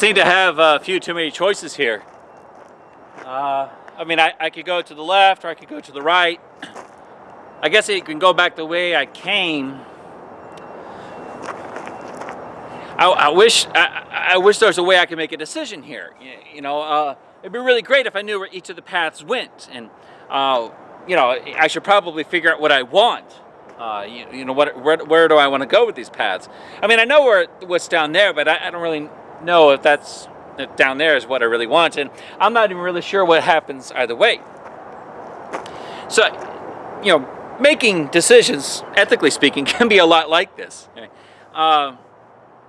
Seem to have a few too many choices here. Uh, I mean, I, I could go to the left or I could go to the right. I guess I can go back the way I came. I, I wish I, I, wish there was a way I could make a decision here. You, you know, uh, it'd be really great if I knew where each of the paths went, and uh, you know, I should probably figure out what I want. Uh, you, you, know, what, where, where do I want to go with these paths? I mean, I know where what's down there, but I, I don't really know if that's if down there is what I really want, and I'm not even really sure what happens either way. So, you know, making decisions, ethically speaking, can be a lot like this. Uh,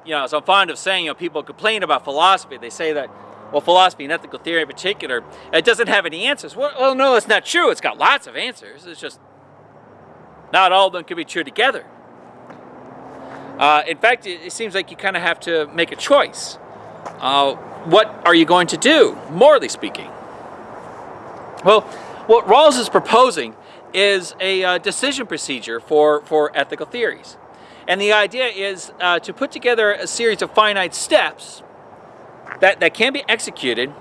you know, so I'm fond of saying, you know, people complain about philosophy. They say that, well, philosophy and ethical theory in particular, it doesn't have any answers. Well, well no, that's not true. It's got lots of answers. It's just not all of them can be true together. Uh, in fact, it, it, seems like you kind of have to make a choice. Uh, what are you going to do, morally speaking? Well, what Rawls is proposing is a uh, decision procedure for, for ethical theories. And the idea is uh, to put together a series of finite steps that, that can be executed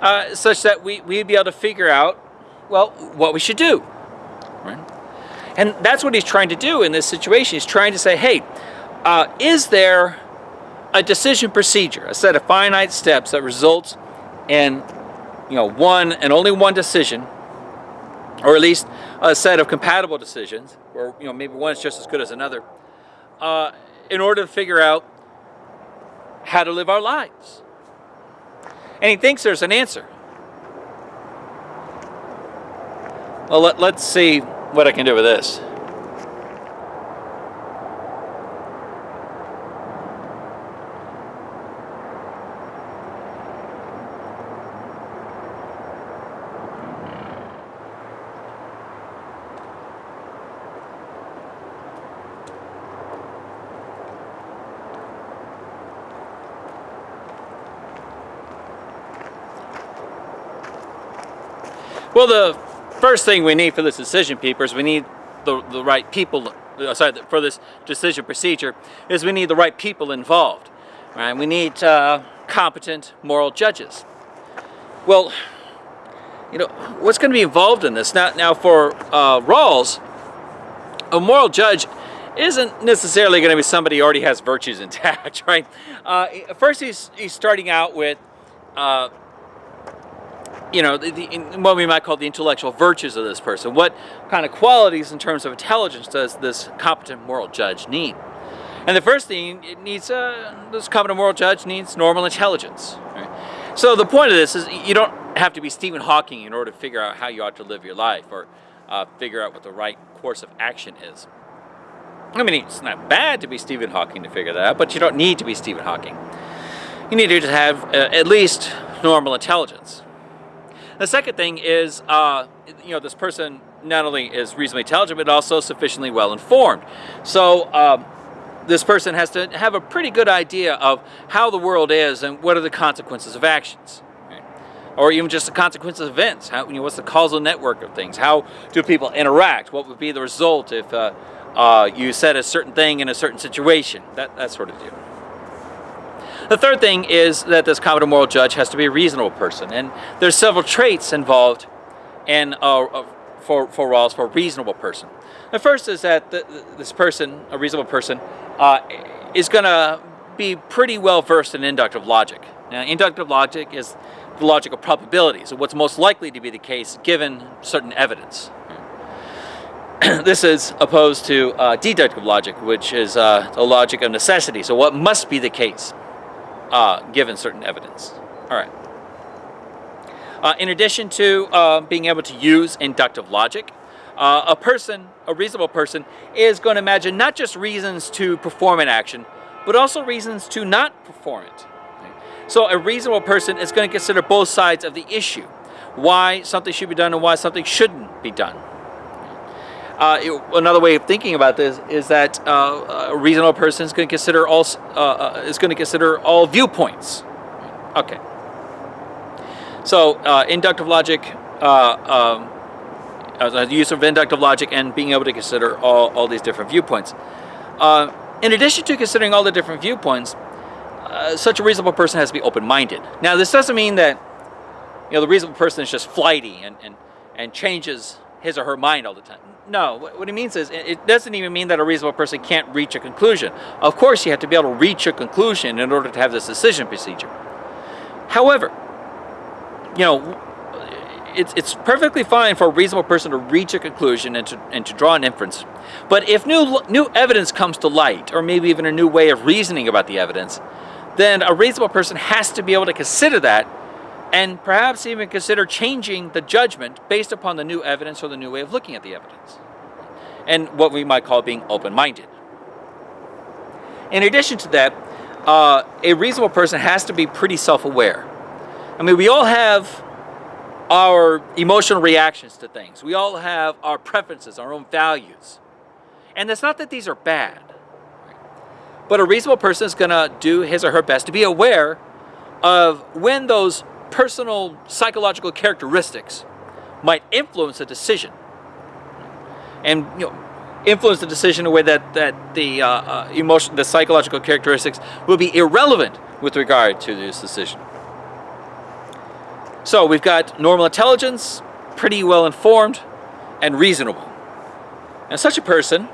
uh, such that we, we'd be able to figure out, well, what we should do. Right? And that's what he's trying to do in this situation. He's trying to say, hey, uh, is there a decision procedure, a set of finite steps that results in you know, one and only one decision, or at least a set of compatible decisions, or you know, maybe one is just as good as another, uh, in order to figure out how to live our lives. And he thinks there's an answer. Well, let, let's see what I can do with this. Well, the first thing we need for this decision paper is we need the, the right people, uh, sorry, for this decision procedure, is we need the right people involved. Right? We need uh, competent moral judges. Well, you know, what's going to be involved in this? Now, now for uh, Rawls, a moral judge isn't necessarily going to be somebody who already has virtues intact, right? Uh, first, he's, he's starting out with uh, you know, the, the, what we might call the intellectual virtues of this person. What kind of qualities in terms of intelligence does this competent moral judge need? And the first thing it needs, uh, this competent moral judge needs normal intelligence. Right? So the point of this is you don't have to be Stephen Hawking in order to figure out how you ought to live your life or uh, figure out what the right course of action is. I mean, it's not bad to be Stephen Hawking to figure that out, but you don't need to be Stephen Hawking. You need to have uh, at least normal intelligence. The second thing is, uh, you know, this person not only is reasonably intelligent, but also sufficiently well informed. So um, this person has to have a pretty good idea of how the world is and what are the consequences of actions. Or even just the consequences of events. How, you know, what's the causal network of things? How do people interact? What would be the result if uh, uh, you said a certain thing in a certain situation? That, that sort of deal. The third thing is that this competent moral judge has to be a reasonable person. And there's several traits involved in, uh, uh, for, for Rawls for a reasonable person. The first is that the, this person, a reasonable person, uh, is going to be pretty well versed in inductive logic. Now, inductive logic is the logic of probabilities, what's most likely to be the case given certain evidence. this is opposed to uh, deductive logic, which is uh, the logic of necessity, so what must be the case uh, given certain evidence. All right. Uh, in addition to uh, being able to use inductive logic, uh, a person, a reasonable person, is going to imagine not just reasons to perform an action, but also reasons to not perform it. So a reasonable person is going to consider both sides of the issue. Why something should be done and why something shouldn't be done. Uh, it, another way of thinking about this is that uh, a reasonable person is going to consider all uh, uh, is going to consider all viewpoints. Okay. So uh, inductive logic, um, the use of inductive logic, and being able to consider all all these different viewpoints. in addition to considering all the different viewpoints, uh, such a reasonable person has to be open-minded. Now, this doesn't mean that you know the reasonable person is just flighty and and and changes his or her mind all the time. No, what it means is it doesn't even mean that a reasonable person can't reach a conclusion. Of course, you have to be able to reach a conclusion in order to have this decision procedure. However, you know, it's, it's perfectly fine for a reasonable person to reach a conclusion and to, and to draw an inference. But if new, new evidence comes to light, or maybe even a new way of reasoning about the evidence, then a reasonable person has to be able to consider that and perhaps even consider changing the judgment based upon the new evidence or the new way of looking at the evidence. And what we might call being open-minded. In addition to that, uh, a reasonable person has to be pretty self-aware. I mean, we all have our emotional reactions to things. We all have our preferences, our own values. And it's not that these are bad. But a reasonable person is going to do his or her best to be aware of when those personal psychological characteristics might influence a decision. And you know, influence the decision in a way that, that the uh, uh, emotion, the psychological characteristics will be irrelevant with regard to this decision. So we've got normal intelligence, pretty well informed, and reasonable. And such a person,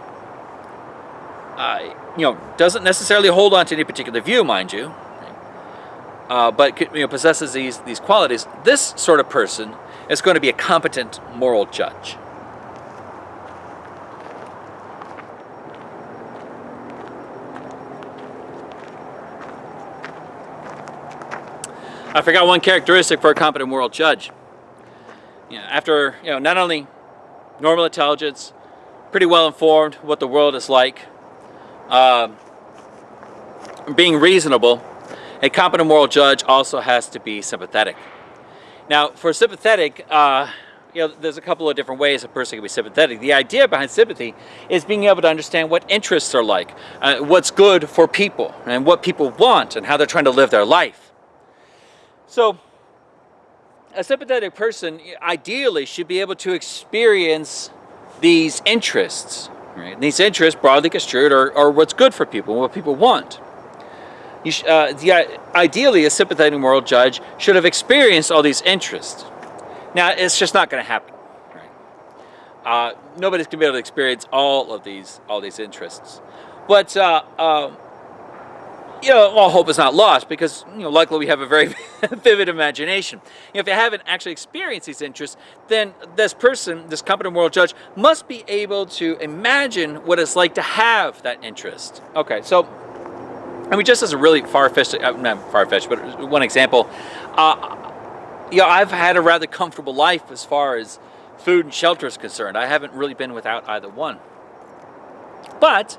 uh, you know, doesn't necessarily hold on to any particular view, mind you, uh, but you know, possesses these, these qualities. This sort of person is going to be a competent moral judge. I forgot one characteristic for a competent moral judge. You know, after, you know, not only normal intelligence, pretty well informed what the world is like, uh, being reasonable, a competent moral judge also has to be sympathetic. Now, for sympathetic, uh, you know, there's a couple of different ways a person can be sympathetic. The idea behind sympathy is being able to understand what interests are like, uh, what's good for people, and what people want, and how they're trying to live their life. So, a sympathetic person ideally should be able to experience these interests. Right? These interests, broadly construed, are, are what's good for people, what people want. You uh, the, ideally, a sympathetic moral judge should have experienced all these interests. Now, it's just not going to happen. Right? Uh, nobody's going to be able to experience all of these all these interests. But uh, um, you know, all hope is not lost because, you know, luckily we have a very vivid imagination. You know, if you haven't actually experienced these interests, then this person, this competent moral judge, must be able to imagine what it's like to have that interest. Okay, so, I mean, just as a really far-fetched, uh, not far-fetched, but one example, uh, you know, I've had a rather comfortable life as far as food and shelter is concerned. I haven't really been without either one. But,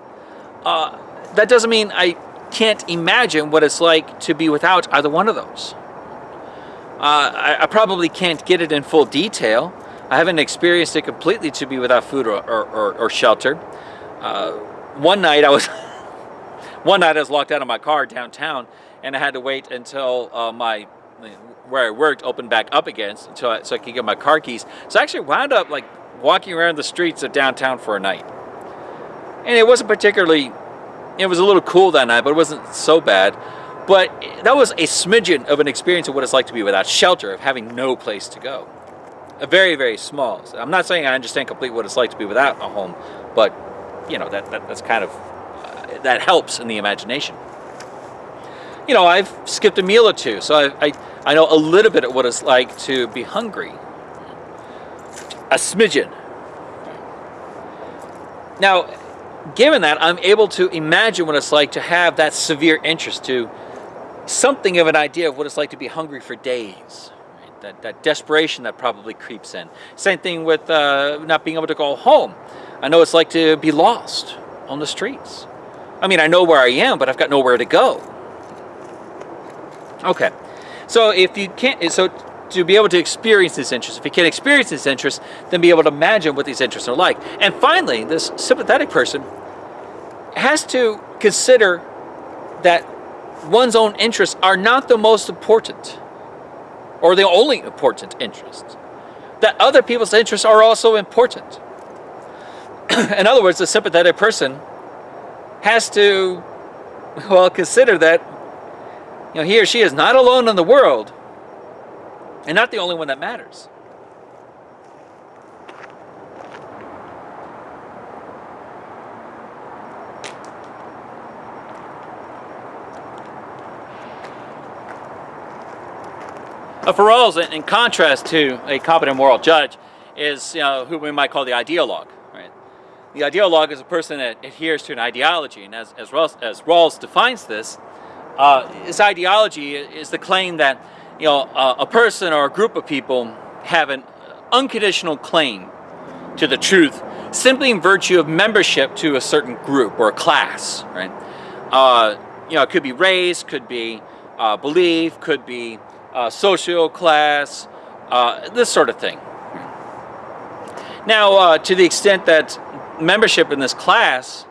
uh, that doesn't mean I can't imagine what it's like to be without either one of those. Uh, I, I, probably can't get it in full detail. I haven't experienced it completely to be without food or, or, or, or shelter. Uh, one night I was one night I was locked out of my car downtown and I had to wait until uh, my where I worked opened back up again I, so I could get my car keys. So I actually wound up like walking around the streets of downtown for a night. And it wasn't particularly it was a little cool that night, but it wasn't so bad. But that was a smidgen of an experience of what it's like to be without shelter, of having no place to go. A very, very small. I'm not saying I understand completely what it's like to be without a home, but you know that, that that's kind of that helps in the imagination. You know, I've skipped a meal or two, so I, I I know a little bit of what it's like to be hungry. A smidgen. Now, given that, I'm able to imagine what it's like to have that severe interest to something of an idea of what it's like to be hungry for days. Right? That, that desperation that probably creeps in. Same thing with uh, not being able to go home. I know it's like to be lost on the streets. I mean, I know where I am, but I've got nowhere to go. Okay, so if you can't, so to be able to experience this interest. If you can't experience this interest, then be able to imagine what these interests are like. And finally, this sympathetic person has to consider that one's own interests are not the most important or the only important interests. That other people's interests are also important. In other words, the sympathetic person has to, well, consider that you know, he or she is not alone in the world and not the only one that matters. A Rawls, in contrast to a competent moral judge, is you know, who we might call the ideologue. The ideologue is a person that adheres to an ideology, and as, as, Rawls, as Rawls defines this, uh, this ideology is the claim that you know, uh, a person or a group of people have an unconditional claim to the truth simply in virtue of membership to a certain group or a class, right? Uh, you know, it could be race, could be uh, belief, could be uh, social class, uh, this sort of thing. Now, uh, to the extent that membership in this class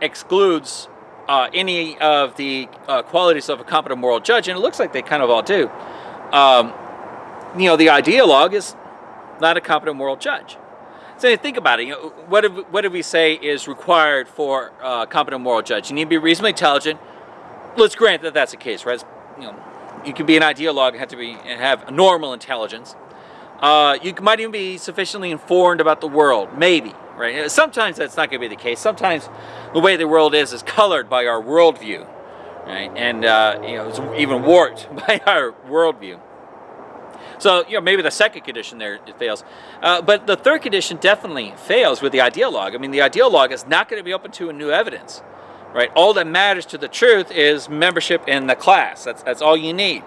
excludes uh, any of the uh, qualities of a competent moral judge, and it looks like they kind of all do, um, you know, the ideologue is not a competent moral judge. So think about it. You know, what, do, what do we say is required for a competent moral judge? You need to be reasonably intelligent. Let's grant that that's the case, right? You know, you can be an ideologue and have to be and have normal intelligence. Uh, you might even be sufficiently informed about the world, maybe, right? Sometimes that's not going to be the case. Sometimes the way the world is is colored by our worldview, right? And uh, you know, it's even warped by our worldview. So you know, maybe the second condition there it fails, uh, but the third condition definitely fails with the ideologue. I mean, the ideologue is not going to be open to a new evidence right? All that matters to the truth is membership in the class. That's, that's all you need.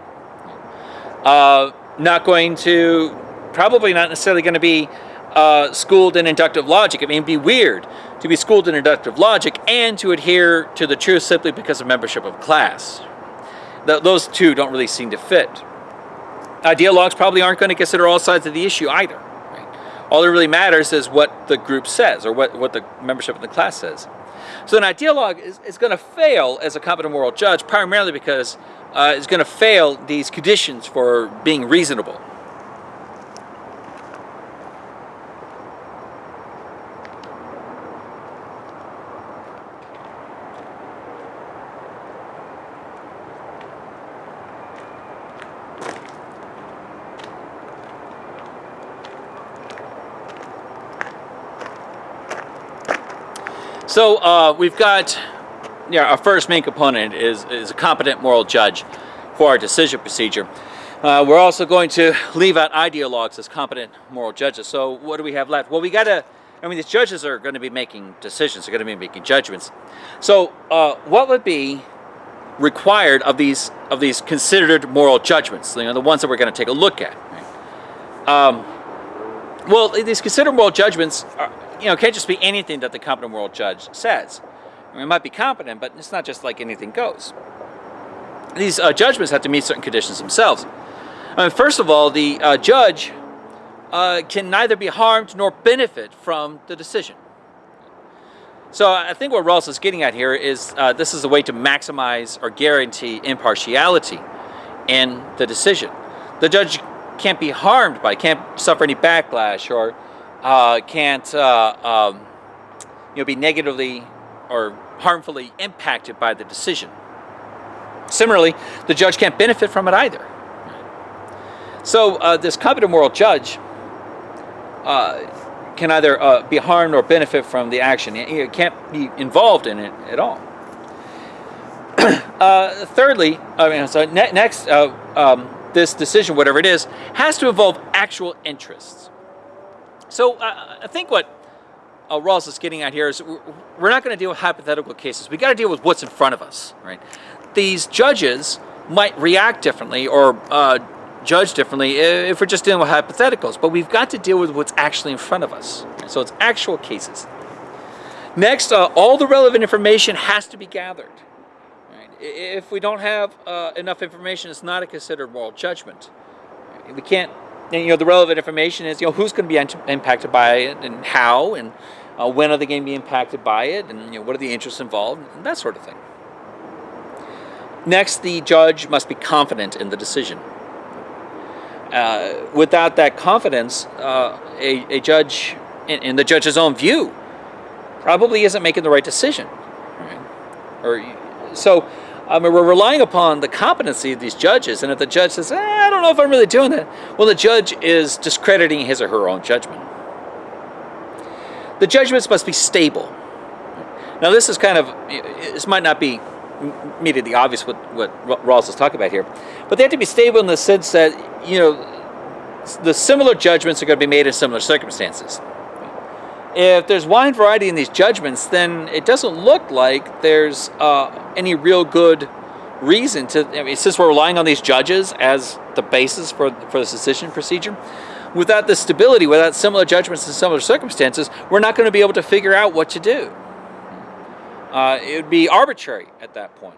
Uh, not going to, probably not necessarily going to be uh, schooled in inductive logic. I mean, be weird to be schooled in inductive logic and to adhere to the truth simply because of membership of class. Th those two don't really seem to fit. Ideologues probably aren't going to consider all sides of the issue either. Right? All that really matters is what the group says or what, what the membership of the class says. So an ideologue is, is going to fail as a competent moral judge primarily because uh, it's going to fail these conditions for being reasonable. So uh, we've got, yeah, our first main component is, is a competent moral judge for our decision procedure. Uh, we're also going to leave out ideologues as competent moral judges. So what do we have left? Well, we got to, I mean, these judges are going to be making decisions, they're going to be making judgments. So uh, what would be required of these of these considered moral judgments, you know, the ones that we're going to take a look at? Um, well, these considered moral judgments are, you know, can't just be anything that the competent world judge says. I mean, it might be competent, but it's not just like anything goes. These uh, judgments have to meet certain conditions themselves. I mean, first of all, the uh, judge uh, can neither be harmed nor benefit from the decision. So I think what Rawls is getting at here is uh, this is a way to maximize or guarantee impartiality in the decision. The judge can't be harmed by, can't suffer any backlash or uh, can't uh, um, you know, be negatively or harmfully impacted by the decision. Similarly, the judge can't benefit from it either. So uh, this competent moral judge uh, can either uh, be harmed or benefit from the action. He can't be involved in it at all. Uh, thirdly, I mean, so ne next, um, this decision, whatever it is, has to involve actual interests. So uh, I think what uh, Rawls is getting at here is we're not going to deal with hypothetical cases. We got to deal with what's in front of us, right? These judges might react differently or uh, judge differently if we're just dealing with hypotheticals, but we've got to deal with what's actually in front of us. So it's actual cases. Next, uh, all the relevant information has to be gathered. Right? If we don't have uh, enough information, it's not a considered moral judgment. We can't and, you know, the relevant information is, you know, who's going to be impacted by it and how and uh, when are they going to be impacted by it and, you know, what are the interests involved and that sort of thing. Next, the judge must be confident in the decision. Uh, without that confidence, uh, a, a, judge, in, in, the judge's own view, probably isn't making the right decision. Right? Or so, I mean, we're relying upon the competency of these judges, and if the judge says, eh, I don't know if I'm really doing that, well, the judge is discrediting his or her own judgment. The judgments must be stable. Now, this is kind of, this might not be immediately obvious what, what Rawls is talking about here, but they have to be stable in the sense that, you know, the similar judgments are going to be made in similar circumstances. If there's wide variety in these judgments, then it doesn't look like there's uh, any real good reason to, I mean, since we're relying on these judges as the basis for, for the decision procedure, without the stability, without similar judgments in similar circumstances, we're not going to be able to figure out what to do. Uh, it would be arbitrary at that point.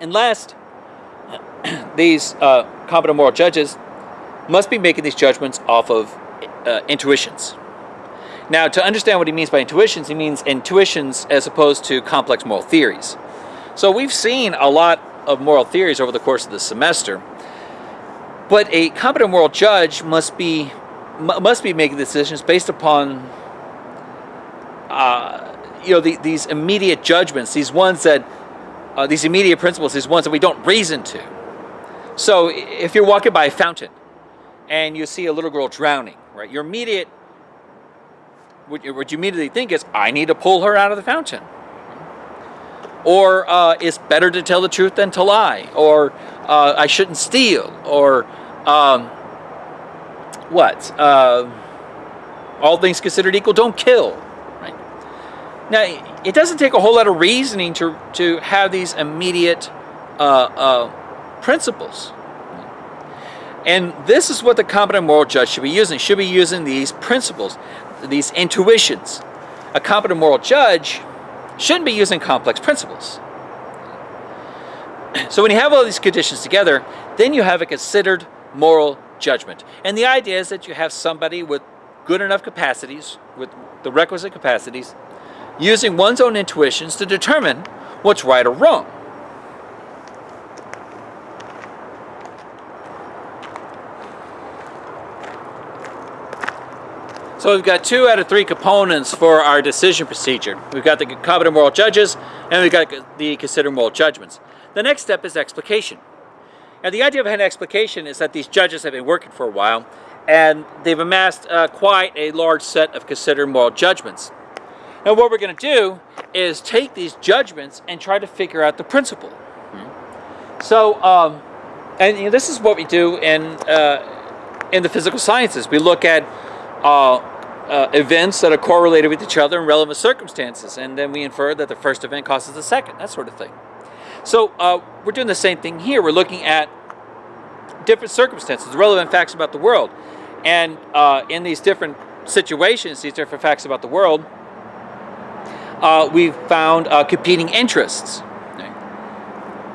And last, these uh, competent moral judges must be making these judgments off of uh, intuitions. Now, to understand what he means by intuitions, he means intuitions as opposed to complex moral theories. So we've seen a lot of moral theories over the course of the semester, but a competent moral judge must be must be making decisions based upon uh, you know the, these immediate judgments, these ones that uh, these immediate principles, these ones that we don't reason to. So if you're walking by a fountain and you see a little girl drowning, right, your immediate what you, what you immediately think is, I need to pull her out of the fountain. Or uh, it's better to tell the truth than to lie. Or uh, I shouldn't steal. Or um, what? Uh, all things considered equal, don't kill. Right? Now, it doesn't take a whole lot of reasoning to, to have these immediate uh, uh, principles. And this is what the competent moral judge should be using. Should be using these principles these intuitions. A competent moral judge shouldn't be using complex principles. So when you have all these conditions together, then you have a considered moral judgment. And the idea is that you have somebody with good enough capacities, with the requisite capacities, using one's own intuitions to determine what's right or wrong. So we've got two out of three components for our decision procedure. We've got the competent moral judges and we've got the considered moral judgments. The next step is explication. Now the idea of an explication is that these judges have been working for a while and they've amassed uh, quite a large set of considered moral judgments. Now what we're going to do is take these judgments and try to figure out the principle. So, um, and you know, this is what we do in, uh, in the physical sciences. We look at uh, uh, events that are correlated with each other in relevant circumstances, and then we infer that the first event causes the second, that sort of thing. So uh, we're doing the same thing here. We're looking at different circumstances, relevant facts about the world, and uh, in these different situations, these different facts about the world, uh, we've found uh, competing interests.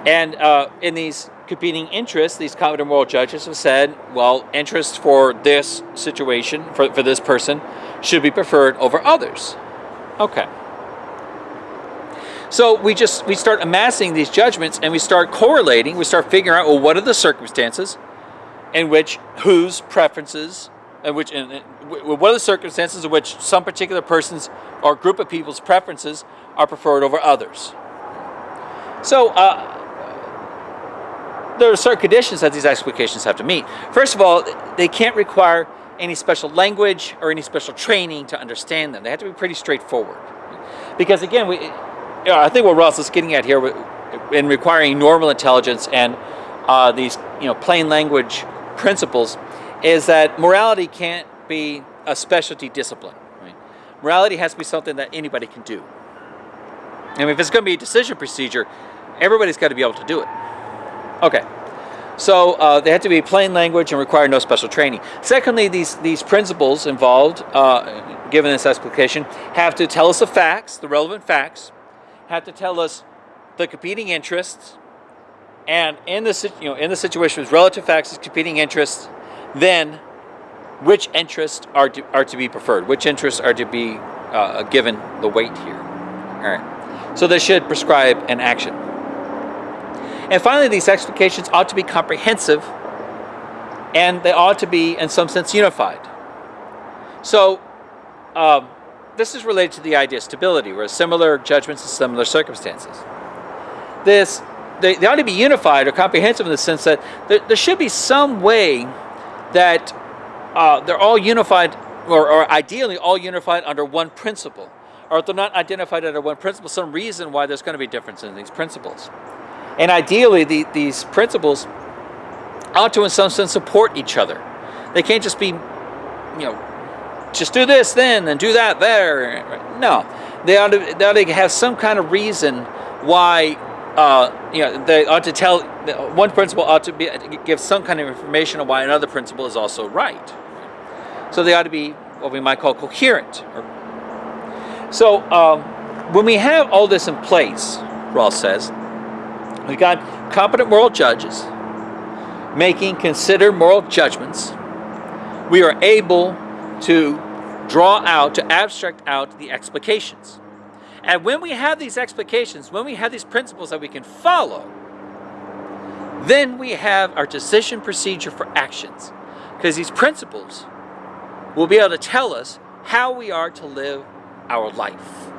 And in these competing interests, these competent moral judges have said, well, interest for this situation, for, for this person, should be preferred over others. Okay. So we just, we start amassing these judgments and we start correlating, we start figuring out, well, what are the circumstances in which whose preferences, in which, in, what are the circumstances in which some particular person's or group of people's preferences are preferred over others. So uh, there are certain conditions that these explications have to meet. First of all, they can't require any special language or any special training to understand them. They have to be pretty straightforward. Because again, we, I think what Rawls is getting at here in requiring normal intelligence and uh, these you know plain language principles is that morality can't be a specialty discipline. Right? Morality has to be something that anybody can do. I mean, if it's going to be a decision procedure, everybody's got to be able to do it. Okay. So uh, they have to be plain language and require no special training. Secondly, these, these principles involved, uh, given this explication, have to tell us the facts, the relevant facts, have to tell us the competing interests, and in the, you know, in the situation with relative facts and competing interests, then which interests are to, are to be preferred, which interests are to be uh, given the weight here. All right. So they should prescribe an action. And finally, these explications ought to be comprehensive and they ought to be, in some sense, unified. So, um, this is related to the idea of stability, where similar judgments in similar circumstances. this they, they ought to be unified or comprehensive in the sense that there, there should be some way that uh, they're all unified or, or ideally all unified under one principle or if they're not identified under one principle some reason why there's going to be difference in these principles and ideally the, these principles ought to in some sense support each other they can't just be you know just do this then and do that there no they ought to, they ought to have some kind of reason why uh, you know, they ought to tell one principle ought to be give some kind of information on why another principle is also right. So they ought to be what we might call coherent. So um, when we have all this in place, Rawls says, we've got competent moral judges making considered moral judgments. We are able to draw out, to abstract out the explications. And when we have these explications, when we have these principles that we can follow, then we have our decision procedure for actions. Because these principles will be able to tell us how we are to live our life.